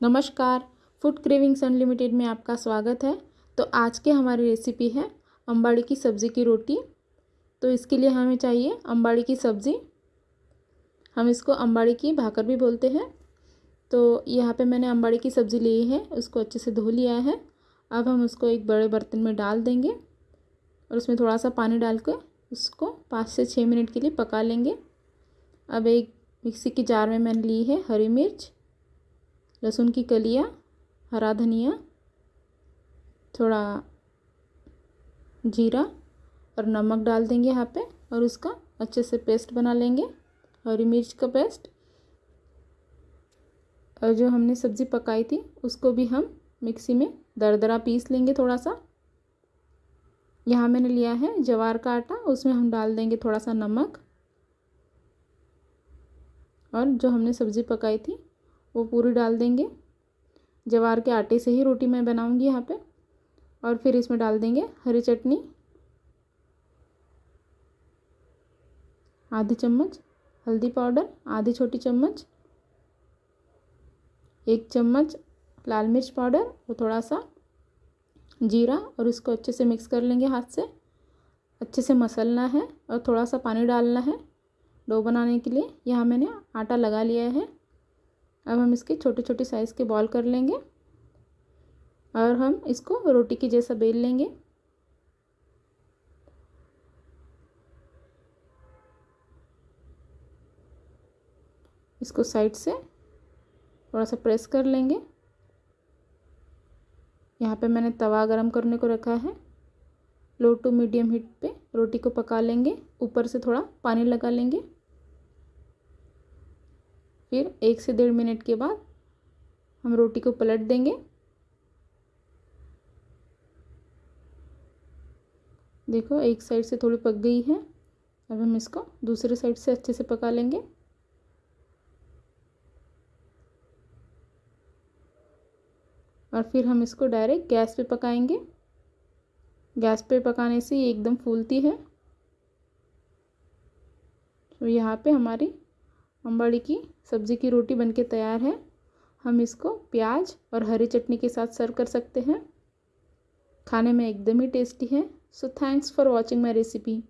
नमस्कार, food cravings unlimited में आपका स्वागत है। तो आज के हमारी रेसिपी है अम्बाड़ी की सब्ज़ी की रोटी। तो इसके लिए हमें चाहिए अम्बाड़ी की सब्ज़ी। हम इसको अम्बाड़ी की भाकर भी बोलते हैं। तो यहाँ पे मैंने अम्बाड़ी की सब्ज़ी ली है, उसको अच्छे से धो लिया है। अब हम उसको एक बड़े बर्तन में डाल देंगे और उसमें थोड़ा सा पानी डाल कर उसको पाँच से छः मिनट के लिए पका लेंगे। अब एक मिक्सी की जार में मैंने ली है हरी मिर्च। लहसुन की कलियाँ, हरा धनिया, थोड़ा जीरा और नमक डाल देंगे यहाँ पे और उसका अच्छे से पेस्ट बना लेंगे। हरी मिर्च का पेस्ट और जो हमने सब्ज़ी पकाई थी, उसको भी हम मिक्सी में दरदरा पीस लेंगे थोड़ा सा यहाँ मैंने लिया है जवार का आटा, उसमें हम डाल देंगे थोड़ा सा नमक और जो हमने सब्ज़ी पकाई थी वो पूरी डाल देंगे। जवार के आटे से ही रोटी मैं बनाऊँगी यहाँ पे। और फिर इसमें डाल देंगे हरी चटनी, आधी चम्मच हल्दी पाउडर, आधी छोटी चम्मच, एक चम्मच लाल मिर्च पाउडर और थोड़ा सा जीरा और इसको अच्छे से मिक्स कर लेंगे हाथ से। अच्छे से मसलना है और थोड़ा सा पानी डालना है। डो बनाने के लिए यहाँ मैंने आटा लगा लिया है। अब हम इसके छोटे छोटे साइज़ के बॉल कर लेंगे। और हम इसको रोटी के जैसा बेल लेंगे। इसको साइड से थोड़ा सा प्रेस कर लेंगे। यहाँ पे मैंने तवा गरम करने को रखा है। लो टू मीडियम हीट पे रोटी को पका लेंगे। ऊपर से थोड़ा पानी लगा लेंगे। फिर एक से डेढ़ मिनट के बाद हम रोटी को पलट देंगे। देखो, एक साइड से थोड़ी पक गई है। अब हम इसको दूसरे साइड से अच्छे से पका लेंगे। और फिर हम इसको डायरेक्ट गैस पे पकाएँगे। गैस पे पकाने से ये एकदम फूलती है। तो यहाँ पे हमारी अम्बाड़ी की सब्ज़ी की रोटी बनके तैयार है। हम इसको प्याज और हरी चटनी के साथ सर्व कर सकते हैं। खाने में एकदम ही टेस्टी है। So thanks for watching my recipe